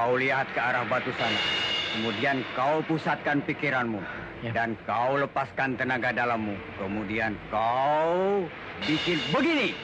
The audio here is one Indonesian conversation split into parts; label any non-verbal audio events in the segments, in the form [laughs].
Kau lihat ke arah batu sana. Kemudian kau pusatkan pikiranmu. Ya. Dan kau lepaskan tenaga dalammu. Kemudian kau bikin begini.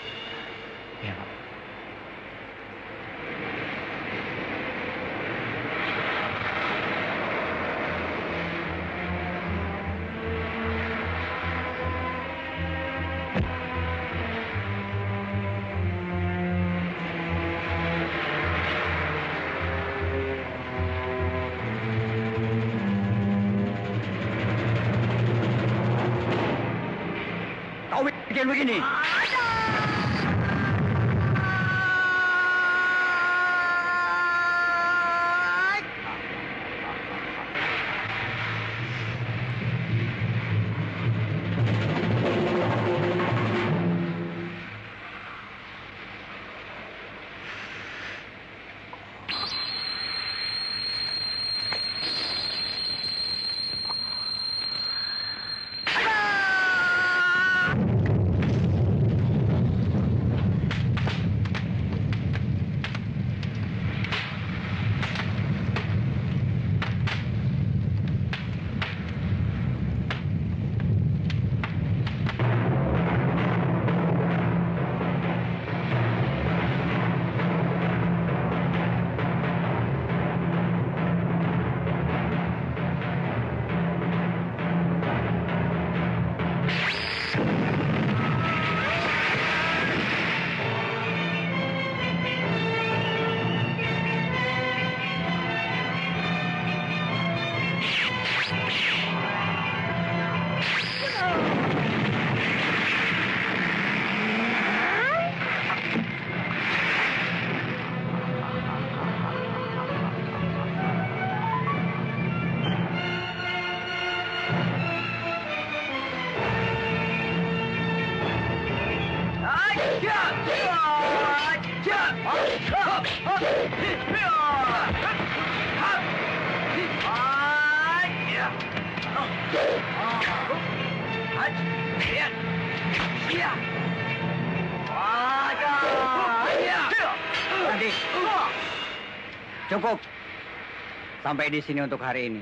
Sampai di sini untuk hari ini.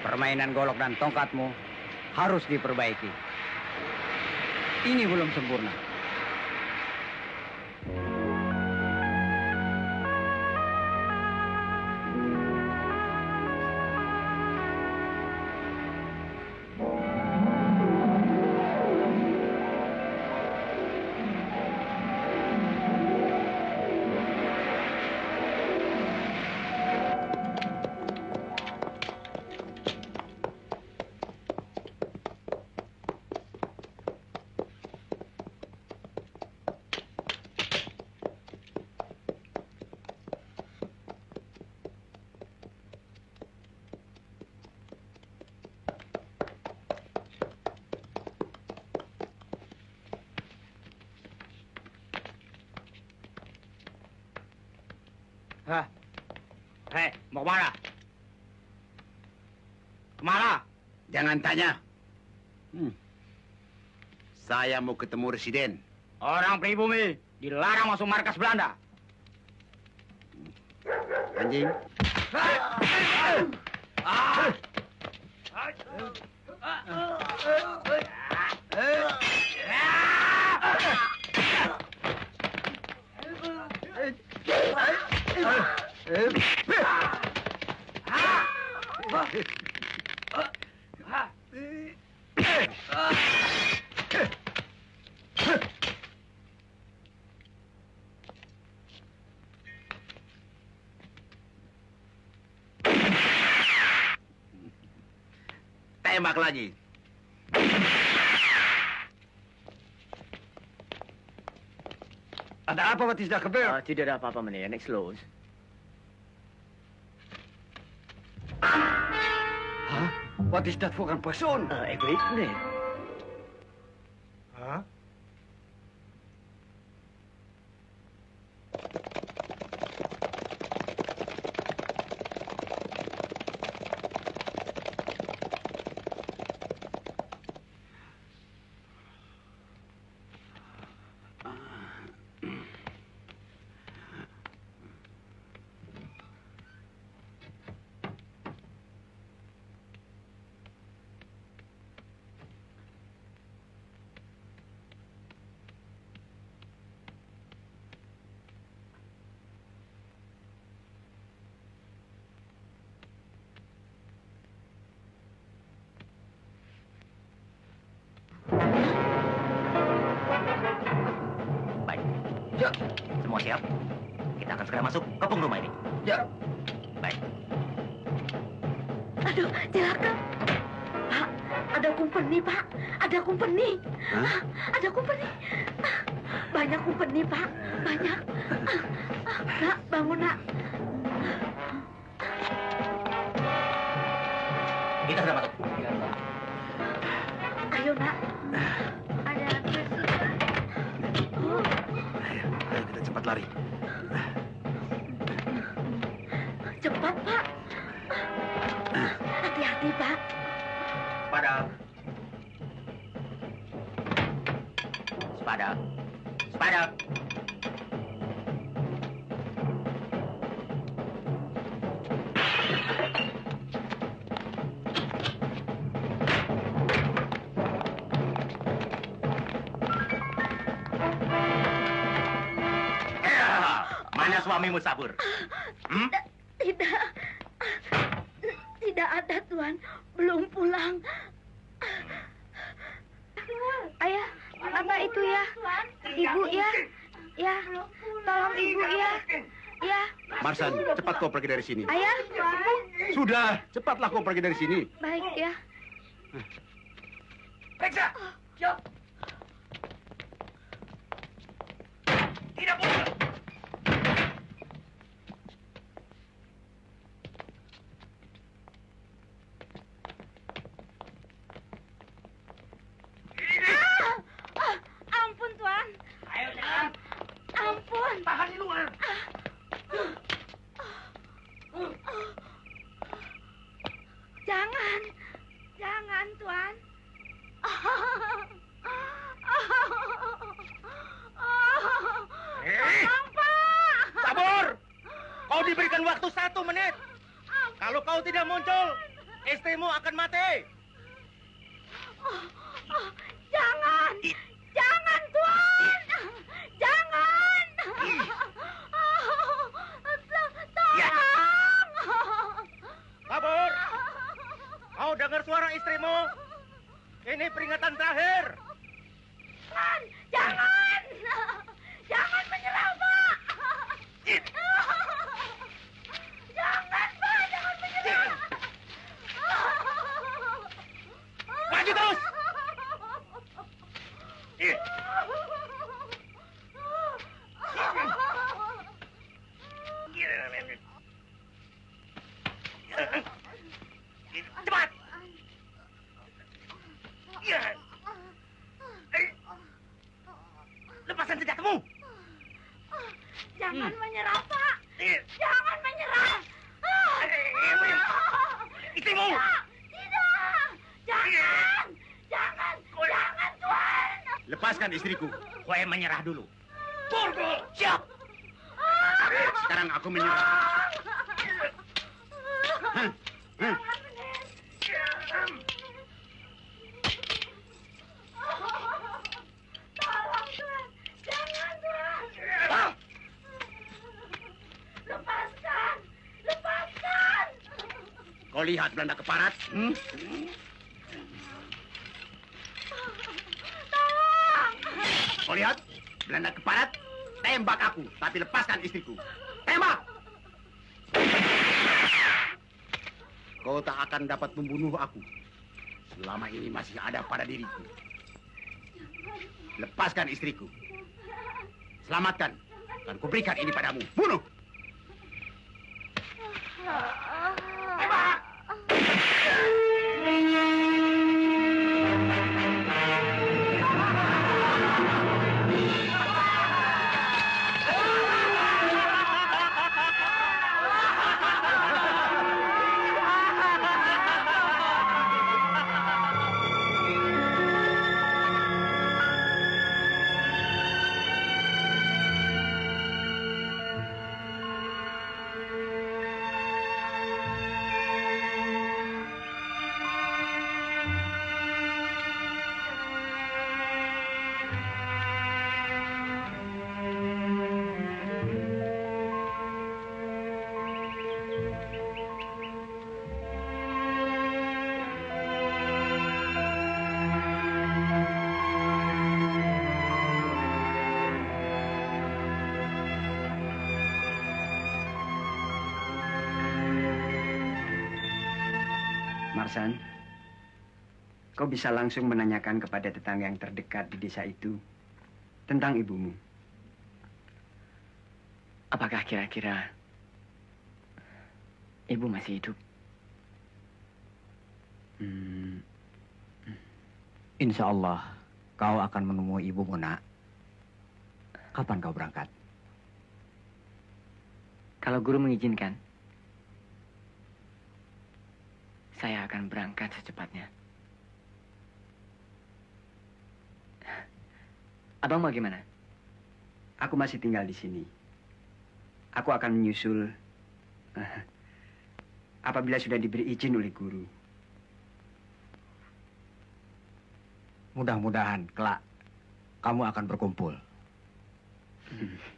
Permainan golok dan tongkatmu harus diperbaiki. Ini belum sempurna. Hah? Hei, mau ke mana? Ke mana? Jangan tanya. Hmm. Saya mau ketemu residen. Orang pribumi dilarang masuk markas Belanda. Anjing. gladí. Aan de apa wat is daar gebeurd? Ah, wat u daar, papa, meneer. Niks los. Huh? Wat is dat voor een persoon? Uh, ik weet het niet. Aduh, celaka. Pak, ada kumpeni, Pak. Ada kumpeni. Hah? Ah, Ada kumpeni. Ah, Banyak kumpeni, Pak. Banyak. Ah, ah, Nak, bangun, nak. Kita sudah masuk. Ayo, nak. Ada. Oh, Ayo, ayo kita cepat lari. Sabur? Hmm? Tidak. Tidak ada, Tuan. Belum pulang. Ayah, apa itu ya? Ibu ya? Ya, tolong ibu ya. Ya, Marsan, cepat kau pergi dari sini. ayah. Sudah, cepatlah kau pergi dari sini. Baik ya. Periksa. Siap. Tidak boleh. Ah, ah, ampun, Tuan. Ayo jangan. Ampun. Tahan di luar. Jangan. Jangan, Tuan. Eh, Tolong, Pak. Sabur. Kau diberikan waktu satu menit. Kalau kau tidak muncul, istrimu akan mati. Oh, jangan. Jangan, Tuan. Jangan. Ya. Tolong. Sabur. Dengar suara istrimu? Ini peringatan terakhir. Jangan. Jangan menyerah, Pak. Jangan, Pak. Jangan menyerah. Maju terus. Ih. Cepat. Ya. Eh. Lepaskan senjatamu. Jangan Hmm. menyerah, Pak. Eh. Jangan menyerah. Eh, Istrimu. Tidak. Tidak. Jangan. Jangan. Jangan, Tuan. Lepaskan istriku. Kue menyerah dulu. Borgo. Siap. Sekarang aku menyerah. Hah? Hah? Ah. Kau lihat Belanda keparat? Hmm? Akan dapat membunuh aku. Selama ini masih ada pada diriku. Lepaskan istriku. Selamatkan. Dan kuberikan ini padamu. Bunuh! Marsan, kau bisa langsung menanyakan kepada tetangga yang terdekat di desa itu tentang ibumu. Apakah kira-kira ibu masih hidup? Hmm. Insya Allah kau akan menemui ibumu nak. Kapan kau berangkat? Kalau guru mengizinkan, saya akan berangkat secepatnya. Abang mau gimana? Aku masih tinggal di sini. Aku akan menyusul eh, apabila sudah diberi izin oleh guru. Mudah-mudahan kelak kamu akan berkumpul. [laughs]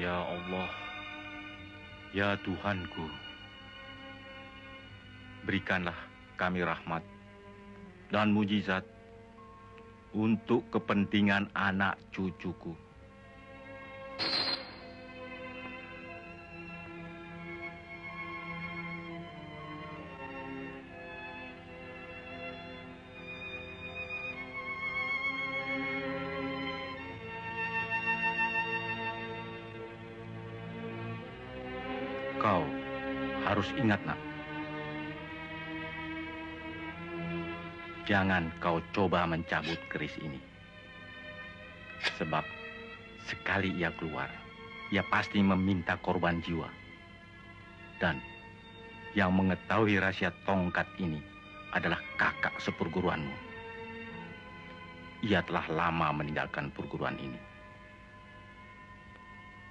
Ya Allah, ya Tuhanku, berikanlah kami rahmat dan mujizat untuk kepentingan anak cucuku. Ingat, nak. Jangan kau coba mencabut keris ini. Sebab sekali ia keluar, ia pasti meminta korban jiwa. Dan yang mengetahui rahasia tongkat ini adalah kakak seperguruanmu. Ia telah lama meninggalkan perguruan ini.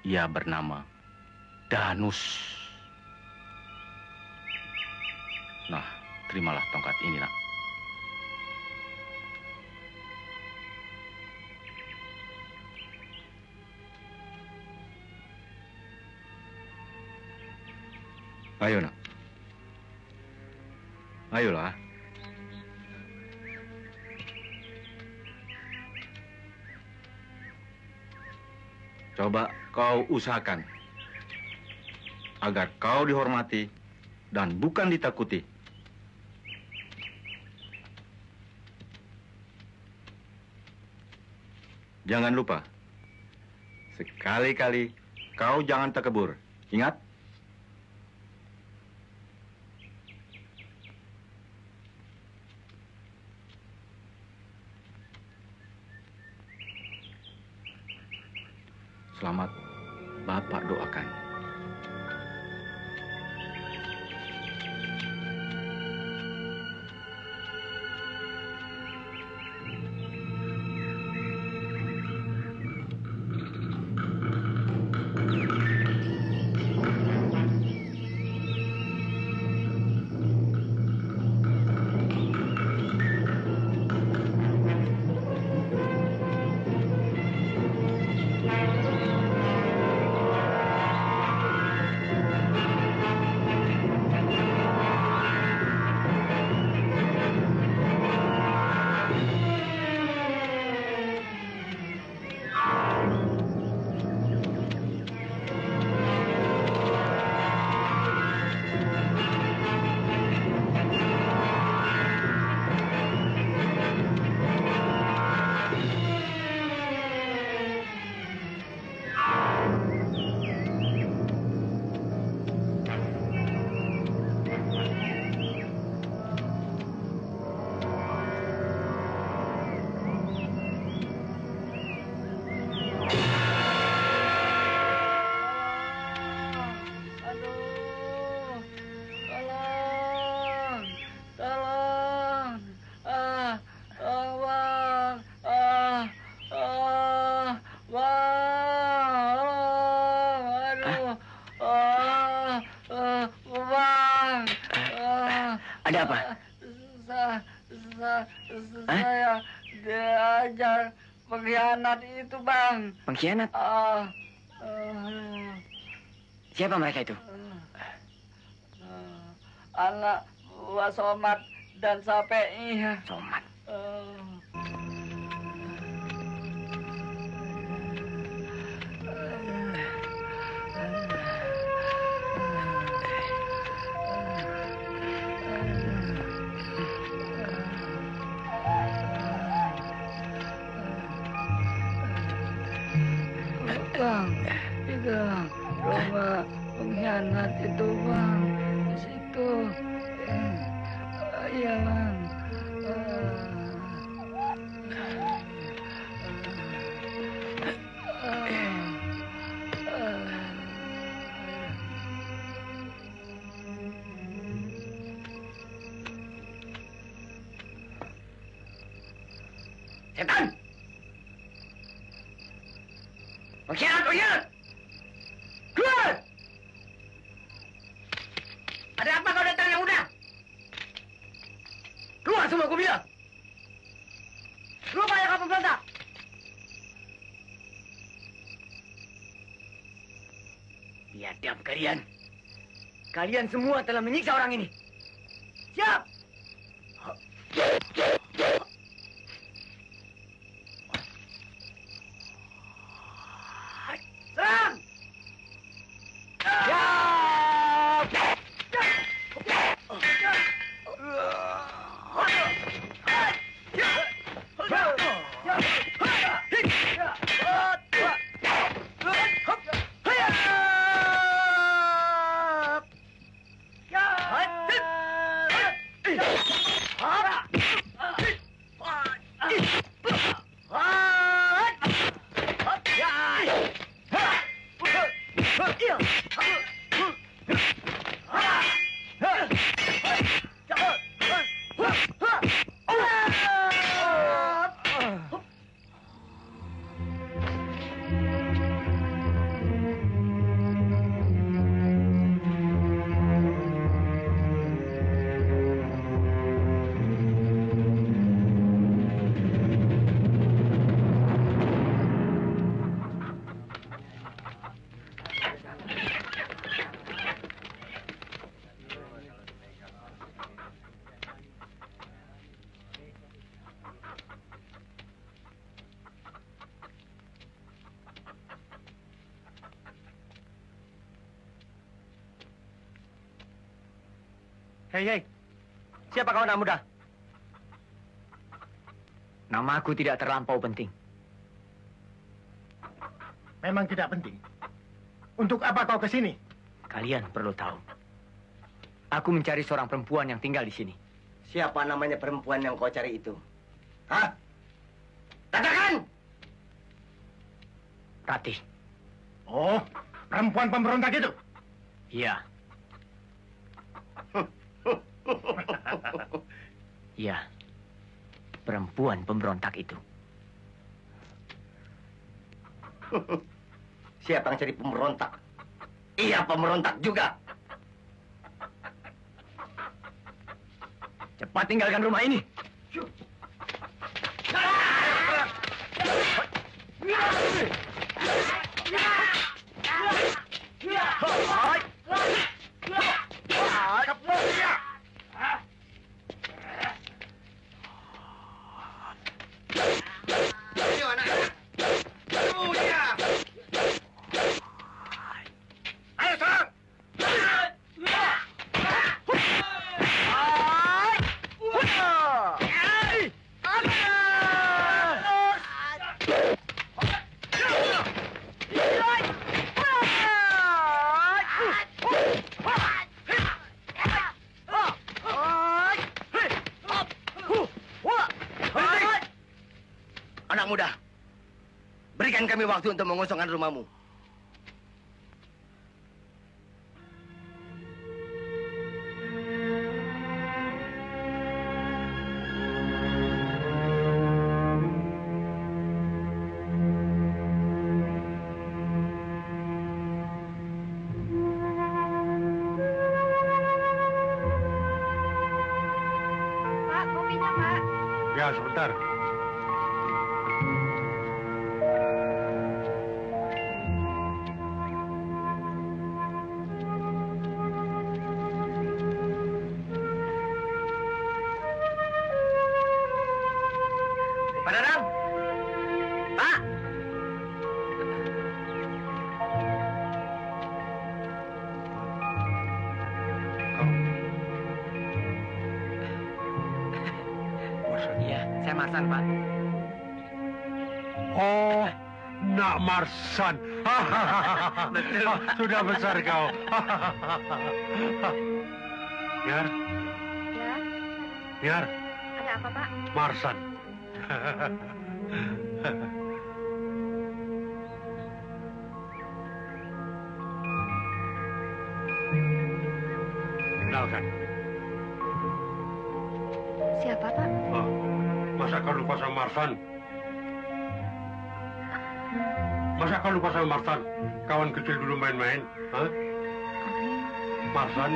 Ia bernama Danus. Nah, terimalah tongkat ini, nak. Ayo, nak. Ayolah. Coba kau usahakan agar kau dihormati dan bukan ditakuti. Jangan lupa, sekali-kali kau jangan takebur. Ingat? Selamat Bapak doakan. Pengkhianat itu bang, Pengkhianat? ah, ah. Siapa mereka itu? Eh, anak buah Somat dan Sapei. Somat. Kalian semua telah menyiksa orang ini! Hei, hei. Siapa kau anak muda? Namaku tidak terlampau penting. Memang tidak penting. Untuk apa kau ke sini? Kalian perlu tahu. Aku mencari seorang perempuan yang tinggal di sini. Siapa namanya perempuan yang kau cari itu? Hah? Katakan! Ratih. Oh, perempuan pemberontak itu. Iya. Perempuan pemberontak itu. [laughs] Siapa yang cari pemberontak? Iya pemberontak juga. Cepat tinggalkan rumah ini. Waktu untuk mengosongkan rumahmu. Sudah besar kau. Niar, Ya, Niar, ada apa, Pak? Marsan. Kenalkan, Siapa, Pak? oh, masa kau lupa sama Marsan? Masa kau lupa sama Marsan? Kawan kecil dulu main-main? Marsan?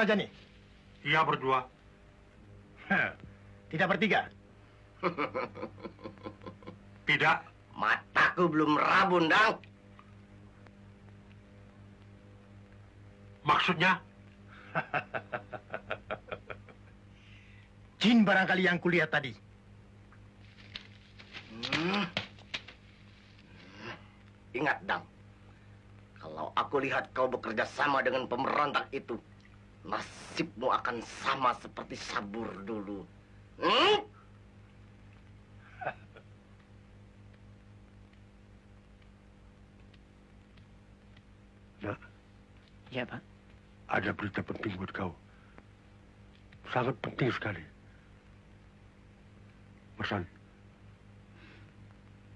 Saja nih. iya berdua. Tidak bertiga. [laughs] Tidak. Mataku belum rabun, Dang. Maksudnya? [laughs] Jin barangkali yang kulihat tadi. Hmm. Ingat, Dang. Kalau aku lihat kau bekerja sama dengan pemberontak itu, nasibmu akan sama seperti Sabur dulu. Hmm? Nak, Ya, Pak. ada berita penting buat kau. Sangat penting sekali. Marsan,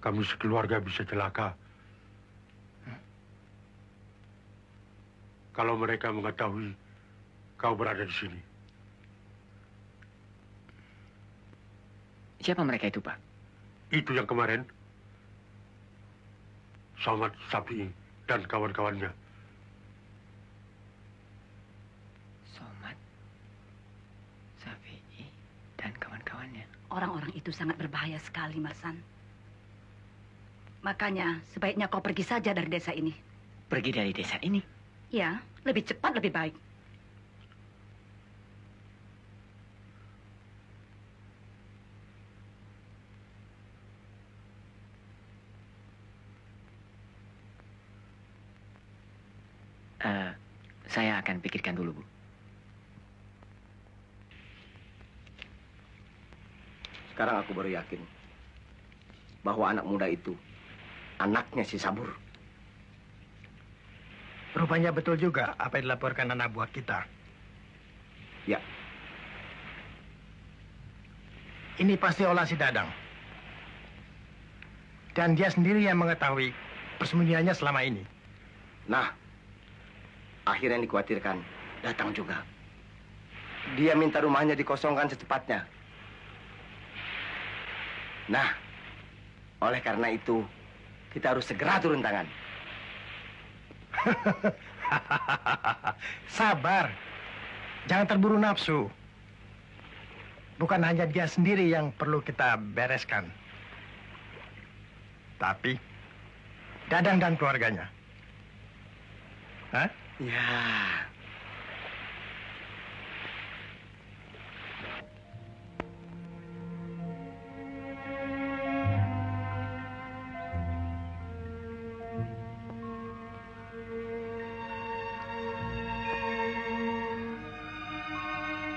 kami sekeluarga bisa celaka. Kalau mereka mengetahui kau berada di sini. Siapa mereka itu, Pak? Itu yang kemarin. Somad Sapi dan kawan-kawannya. Somad, Safi'i, dan kawan-kawannya. Orang-orang itu sangat berbahaya sekali, Marsan. Makanya sebaiknya kau pergi saja dari desa ini. Pergi dari desa ini. Ya, lebih cepat lebih baik. Eh, saya akan pikirkan dulu, Bu. Sekarang aku baru yakin bahwa anak muda itu anaknya si Sabur. Rupanya betul juga apa yang dilaporkan anak buah kita. Ya. Ini pasti olah si Dadang. Dan dia sendiri yang mengetahui persembunyiannya selama ini. Nah, akhirnya yang dikhawatirkan datang juga. Dia minta rumahnya dikosongkan secepatnya. Nah, oleh karena itu kita harus segera turun tangan. [laughs] Sabar. Jangan terburu nafsu. Bukan hanya dia sendiri yang perlu kita bereskan. Tapi Dadang dan keluarganya. Hah? Ya.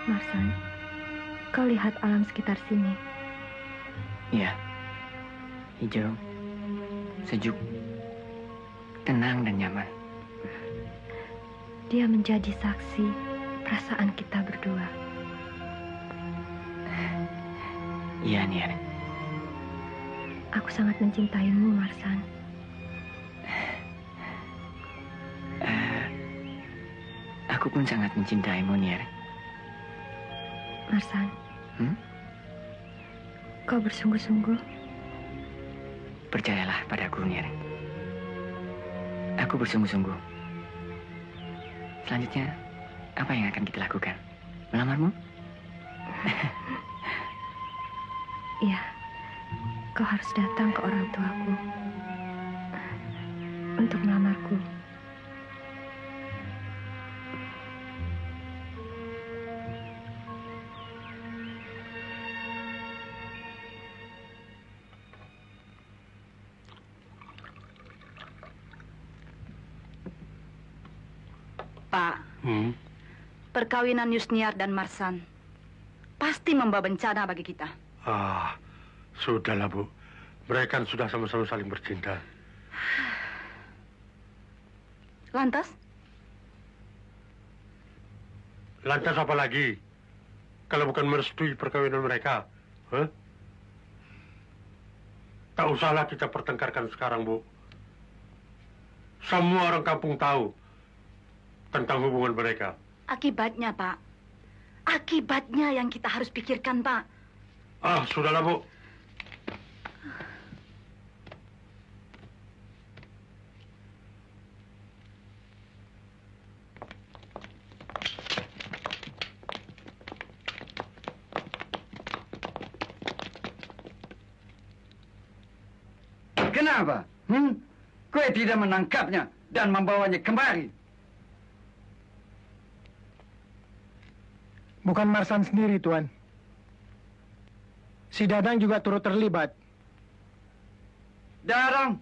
Marsan, kau lihat alam sekitar sini. Iya. Hijau, sejuk, tenang dan nyaman. Dia menjadi saksi perasaan kita berdua. Iya, Niar. Aku sangat mencintaimu, Marsan. Eh, aku pun sangat mencintaimu, Niar. Marsan. Hmm? Kau bersungguh-sungguh. Percayalah padaku, Nyer. Aku bersungguh-sungguh. Selanjutnya, apa yang akan kita lakukan? Melamarmu? [laughs] Iya, kau harus datang ke orang tuaku untuk melamarku. Perkawinan Yusniar dan Marsan pasti membawa bencana bagi kita. Ah, sudahlah, Bu. Mereka kan sudah sama-sama saling bercinta. Lantas, Lantas apa lagi? Kalau bukan merestui perkawinan mereka. Hah? Tak usahlah kita pertengkarkan sekarang, Bu. Semua orang kampung tahu tentang hubungan mereka. Akibatnya, Pak. Akibatnya yang kita harus pikirkan, Pak. Ah, sudahlah, Bu. Kenapa? Hmm? Kue tidak menangkapnya dan membawanya kemari. Bukan Marsan sendiri, Tuan. Si Dadang juga turut terlibat. Darang.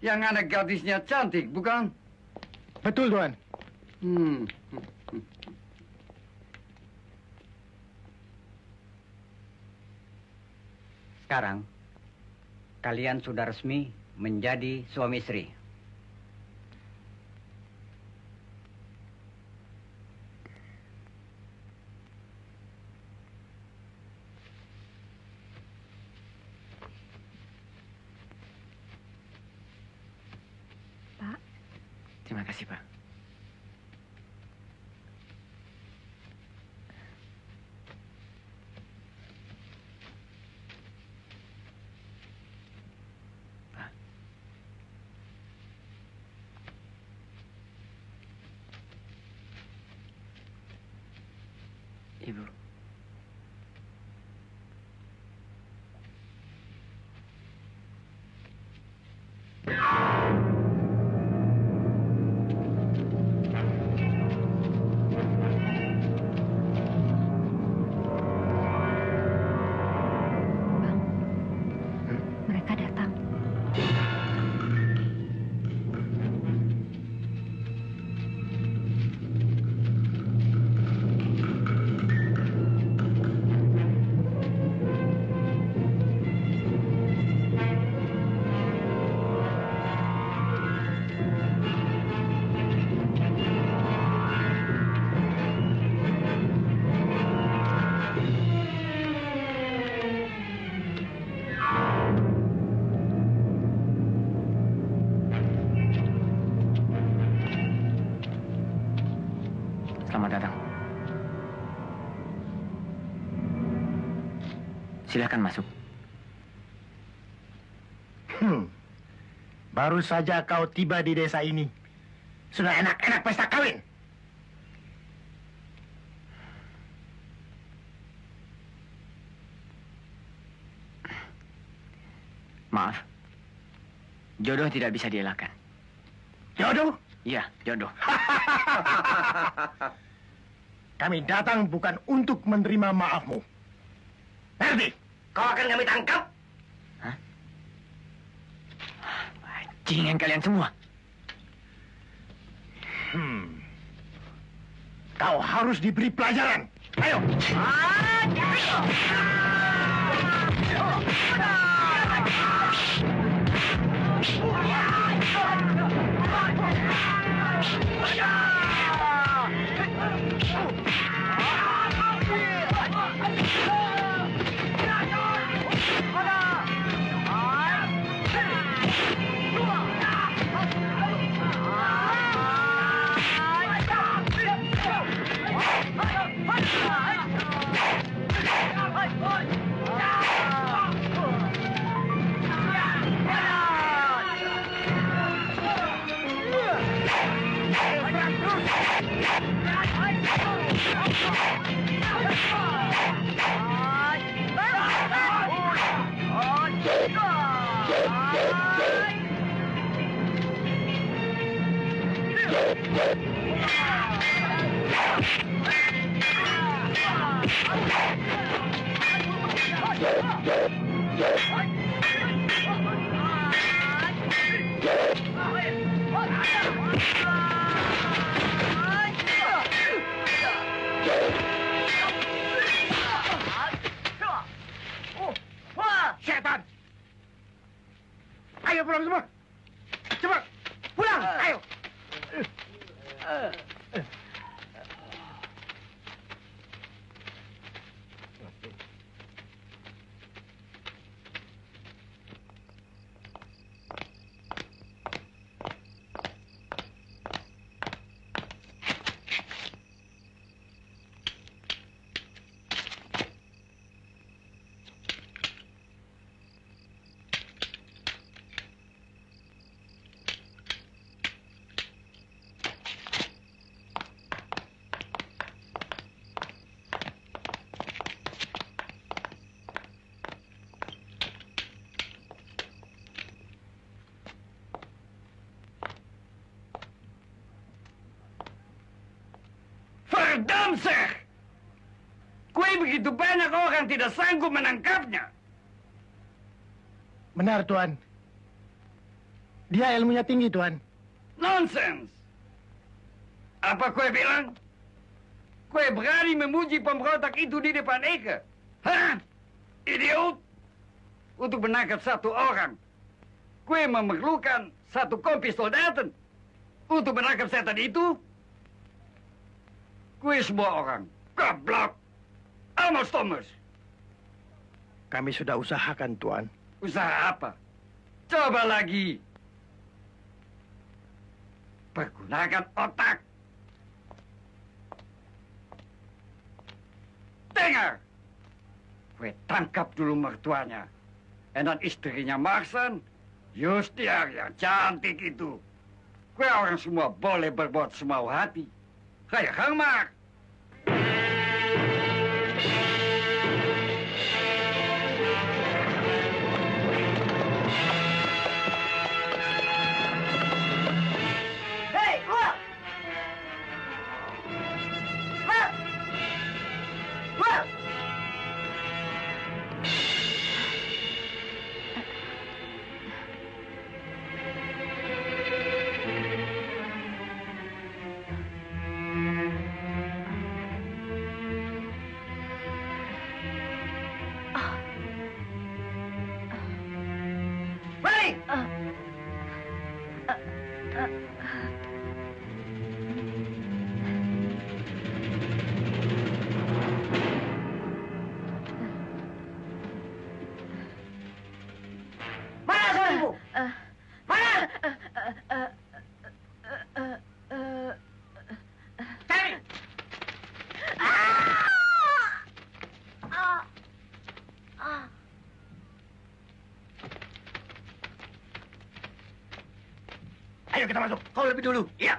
Yang anak gadisnya cantik, bukan? Betul, Tuan. Hmm. Sekarang, kalian sudah resmi menjadi suami istri. Terima kasih, Pak. Pak. Ibu. Silakan masuk. Hmm. Baru saja kau tiba di desa ini. Sudah enak-enak pesta kawin. Maaf. Jodoh tidak bisa dielakkan. Jodoh? Iya, jodoh. [laughs] Kami datang bukan untuk menerima maafmu. Ngerti? Kau akan kami tangkap. Jingan kalian semua. Hmm. Kau harus diberi pelajaran. Ayo. Hey! Begitu banyak orang tidak sanggup menangkapnya. Benar, Tuan. Dia ilmunya tinggi, Tuan. Nonsens! Apa kue bilang? Kue berani memuji pemberontak itu di depan Eka? Hah? Idiot! Untuk menangkap satu orang, kue memerlukan satu kompi soldaten. Untuk menangkap setan itu, kue semua orang. Goblok! Amos Thomas! Kami sudah usahakan, Tuan. Usaha apa? Coba lagi. Pergunakan otak. Dengar. Kue tangkap dulu mertuanya. Dan istrinya Marsan, Yustiar yang cantik itu. Kue orang semua boleh berbuat semau hati. Kayak Kang masuk.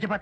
Ayo cepat.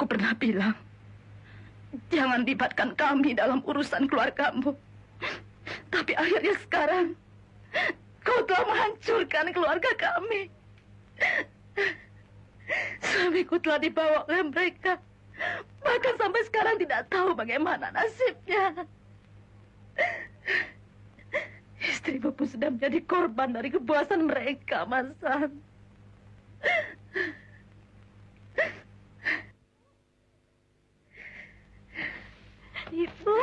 Aku pernah bilang, jangan libatkan kami dalam urusan keluargamu. Tapi akhirnya sekarang, kau telah menghancurkan keluarga kami. Suamiku telah dibawa oleh mereka. Bahkan sampai sekarang tidak tahu bagaimana nasibnya. Istrimu pun sudah menjadi korban dari kepuasan mereka, Masan. Ibu.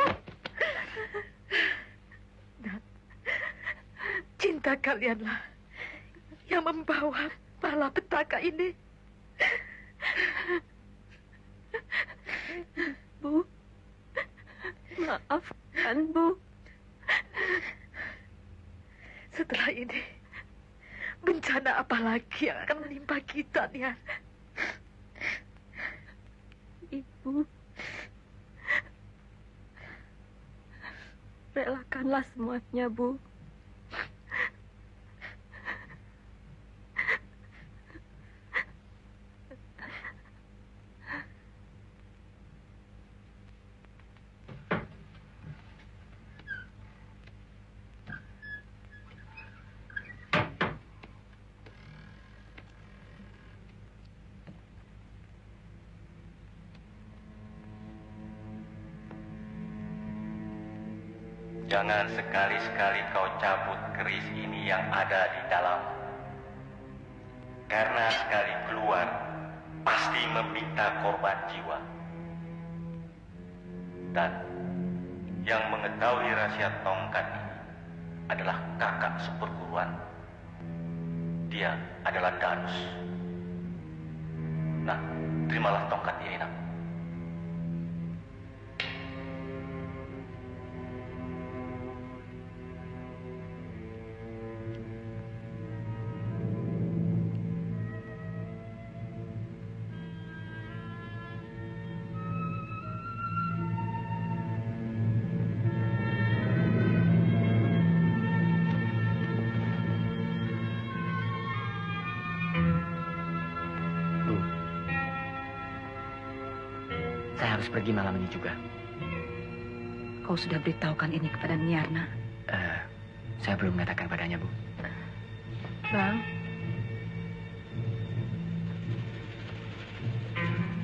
Dan cinta kalianlah yang membawa bala petaka ini. Bu, maafkan Bu. Setelah ini, bencana apa lagi yang akan menimpa kita, Nia? Ibu, relakanlah semuanya, Bu. Jangan sekali-sekali kau cabut keris ini yang ada di dalam. Karena sekali keluar, pasti meminta korban jiwa. Dan yang mengetahui rahasia tongkat ini adalah kakak seperguruan. Dia adalah Danus. Nah, terimalah tongkat ini, nak. Pergi malam ini juga. Kau sudah beritahukan ini kepada Niarna. Eh, saya belum mengatakan padanya, Bu. Bang.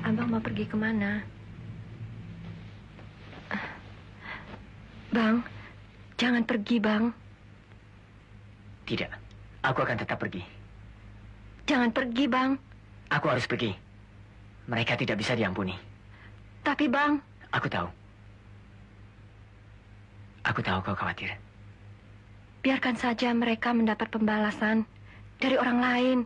Abang mau pergi ke mana? Bang, jangan pergi, Bang. Tidak, aku akan tetap pergi. Jangan pergi, Bang. Aku harus pergi. Mereka tidak bisa diampuni. Tapi, Bang, Aku tahu. Aku tahu kau khawatir. biarkan saja mereka mendapat pembalasan dari orang lain.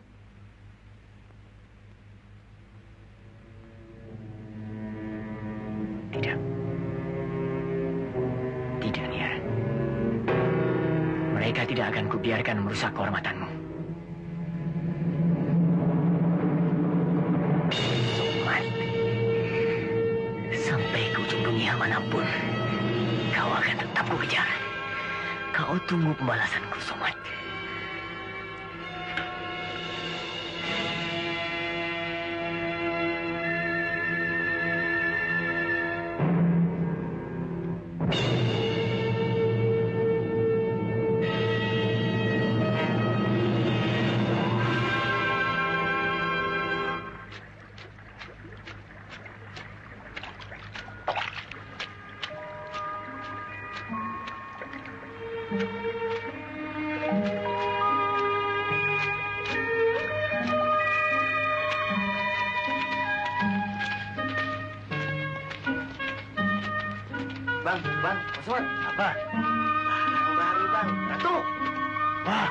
Tidak. Tidak, Nia. Mereka tidak akan kubiarkan merusak kehormatanmu. Mana pun, kau akan tetap kukejar. Kau tunggu pembalasanku, Somat. Bang, bang, Osman. Apa? Barang baru, bang. Ratu. Wah,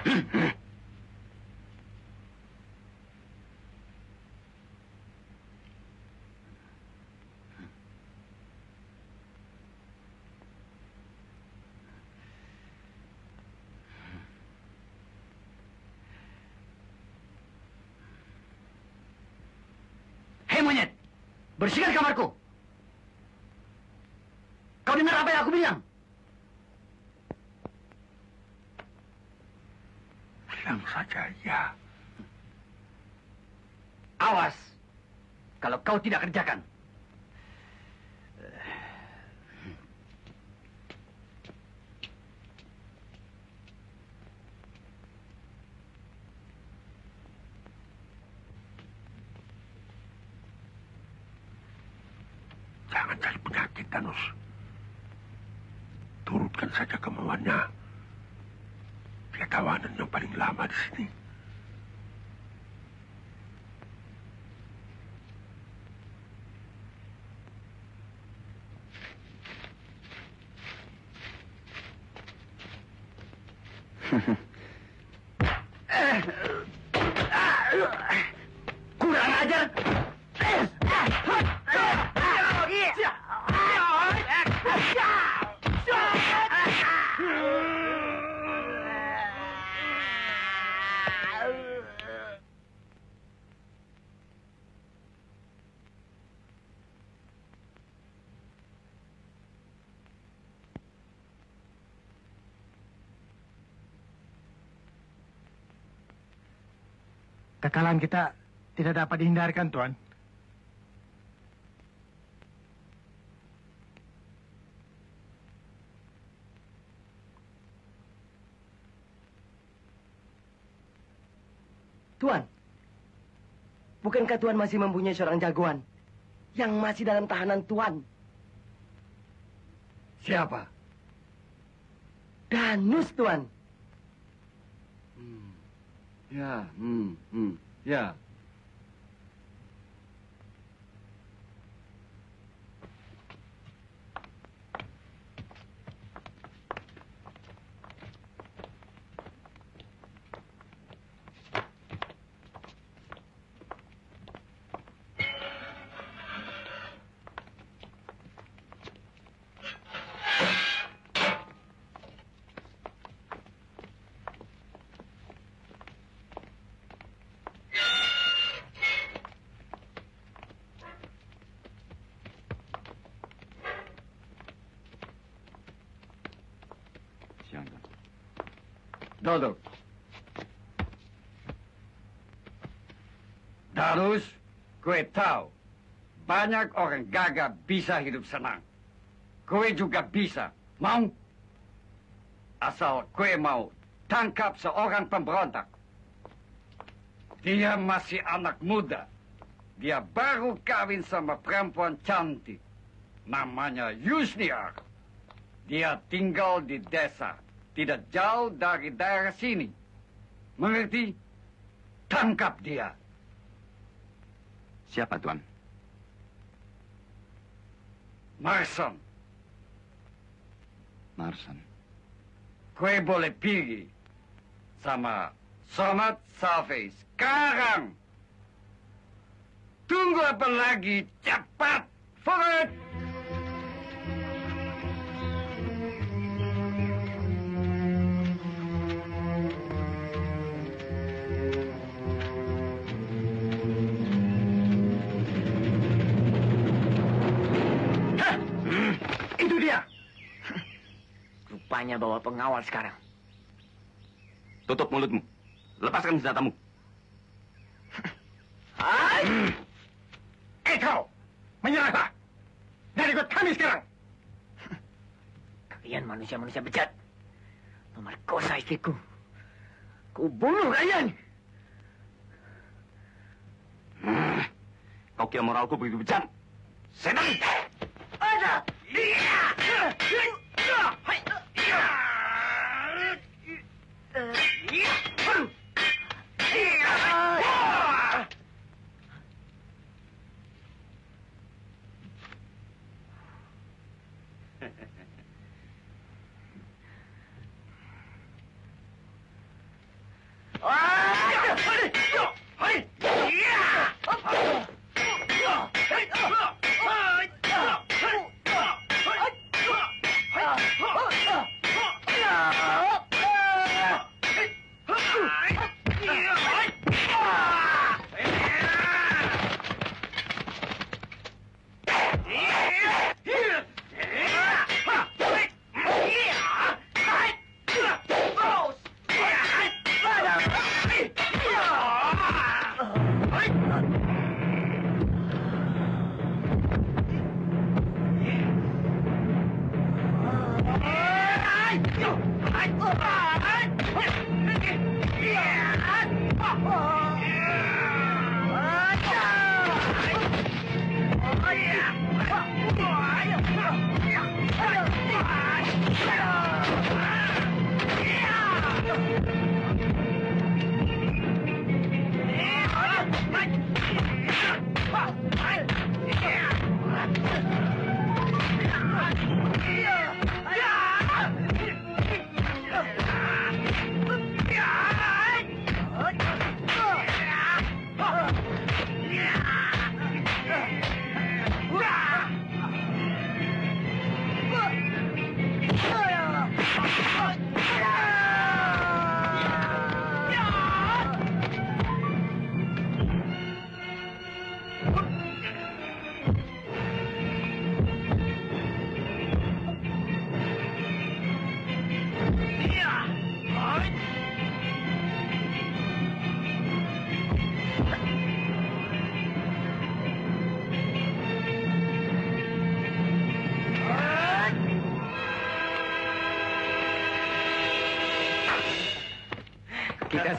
Hei monyet, bersihkan kamarku. Kau dengar apa yang aku bilang? Bilang saja ya. Awas, kalau kau tidak kerjakan. Jangan cari penyakit, Danus. Turutkan saja kemauannya. Dia tawanan yang paling lama di sini. Kurang ajar. Kekalahan kita tidak dapat dihindarkan, Tuan. Tuan, bukankah Tuan masih mempunyai seorang jagoan yang masih dalam tahanan Tuan? Siapa? Danus, Tuan. Ya, hmm, hmm, ya. Duduk. Darus, kue tahu banyak orang gagah bisa hidup senang. Kue juga bisa. Mau? Asal kue mau tangkap seorang pemberontak. Dia masih anak muda. Dia baru kawin sama perempuan cantik. Namanya Yusniar. Dia tinggal di desa, tidak jauh dari daerah sini. Mengerti? Tangkap dia. Siapa, Tuan? Marson, Marson. kue boleh pergi sama Somat Salve sekarang. Tunggu apa lagi? Cepat! Forward! Rupanya bawa pengawal sekarang. Tutup mulutmu. Lepaskan senjatamu. [laughs] Eh kau, menyerahlah. Dan ikut kami sekarang. [laughs] Kalian manusia-manusia bejat. Memerkosa istriku. Ku bunuh kalian. Kau kira moralku begitu bejat? Setan! Ada. Kita [laughs] 一二一二三哇。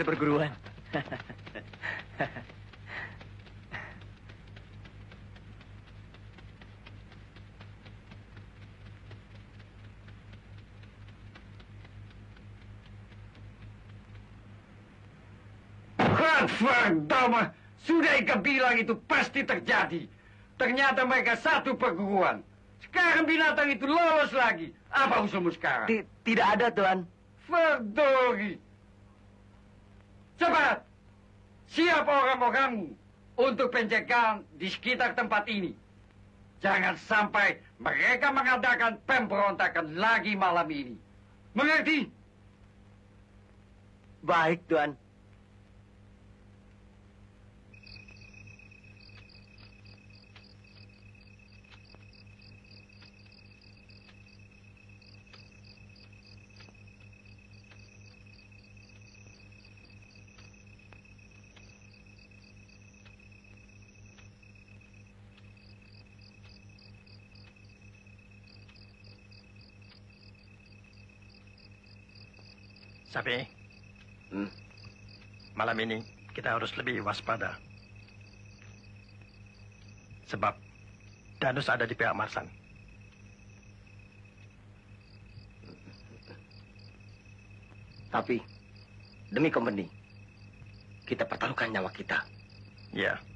Seperguruan. Gadverdamme! Sudah Ika bilang itu pasti terjadi. Ternyata mereka satu perguruan. Sekarang binatang itu lolos lagi. Apa usulmu sekarang? Tidak ada, Tuan. Ferdori! Cepat! Siap orang-orangmu untuk pencegahan di sekitar tempat ini. Jangan sampai mereka mengadakan pemberontakan lagi malam ini. Mengerti? Baik, Tuan. Sapi, Hmm? malam ini kita harus lebih waspada. Sebab Danus ada di pihak Marsan. Tapi demi company, kita pertaruhkan nyawa kita. Ya. Ledakan.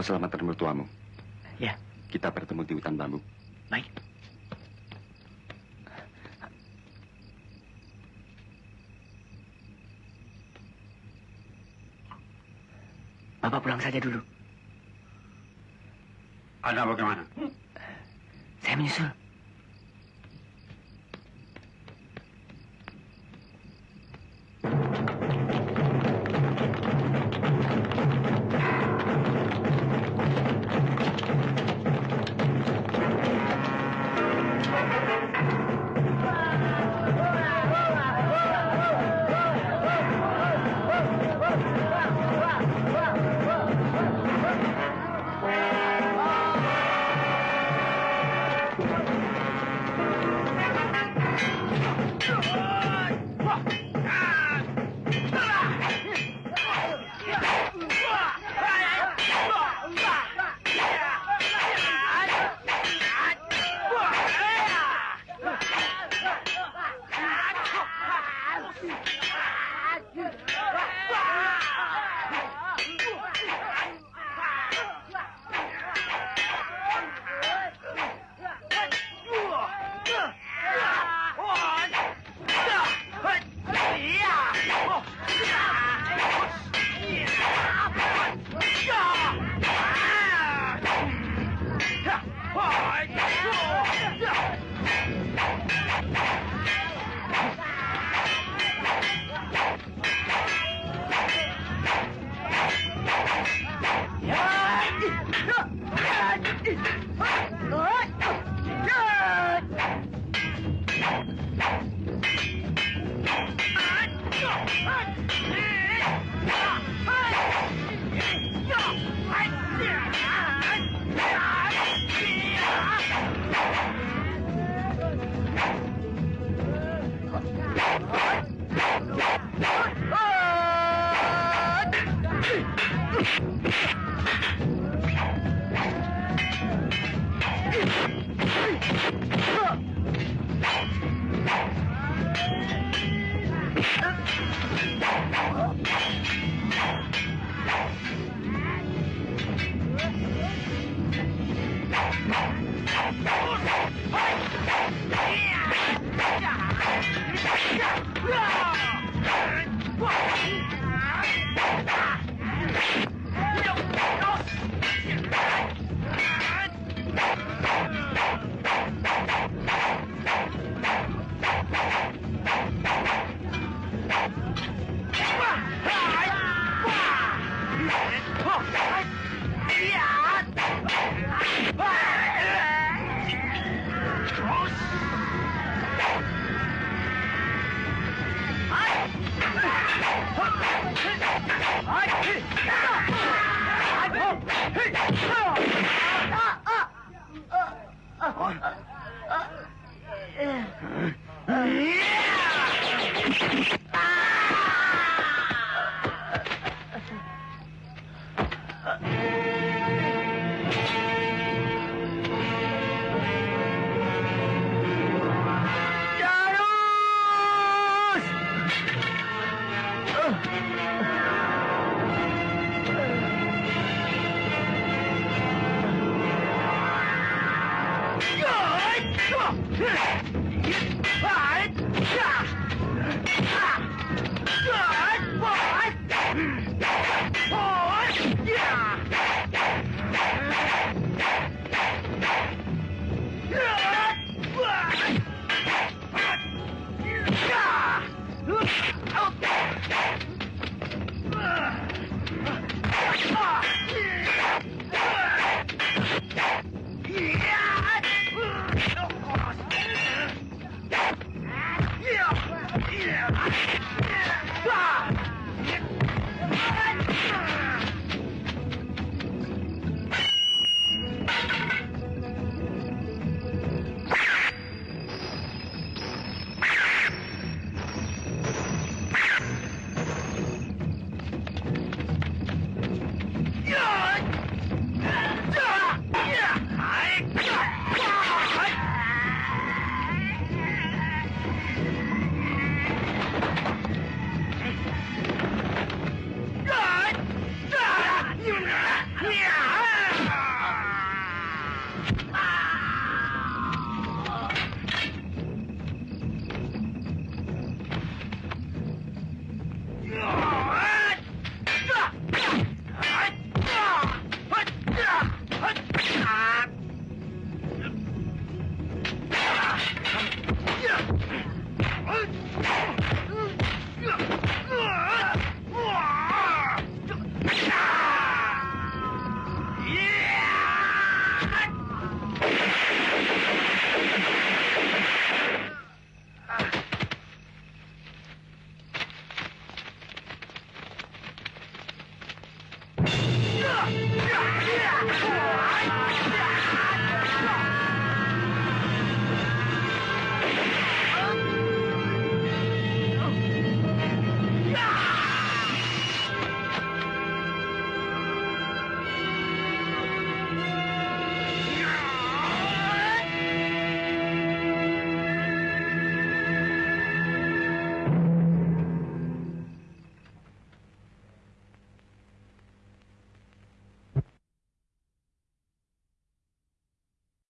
Kau selamatkan mertuamu. Ya. Kita bertemu di hutan bambu. Baik. Bapak pulang saja dulu. Anda bagaimana?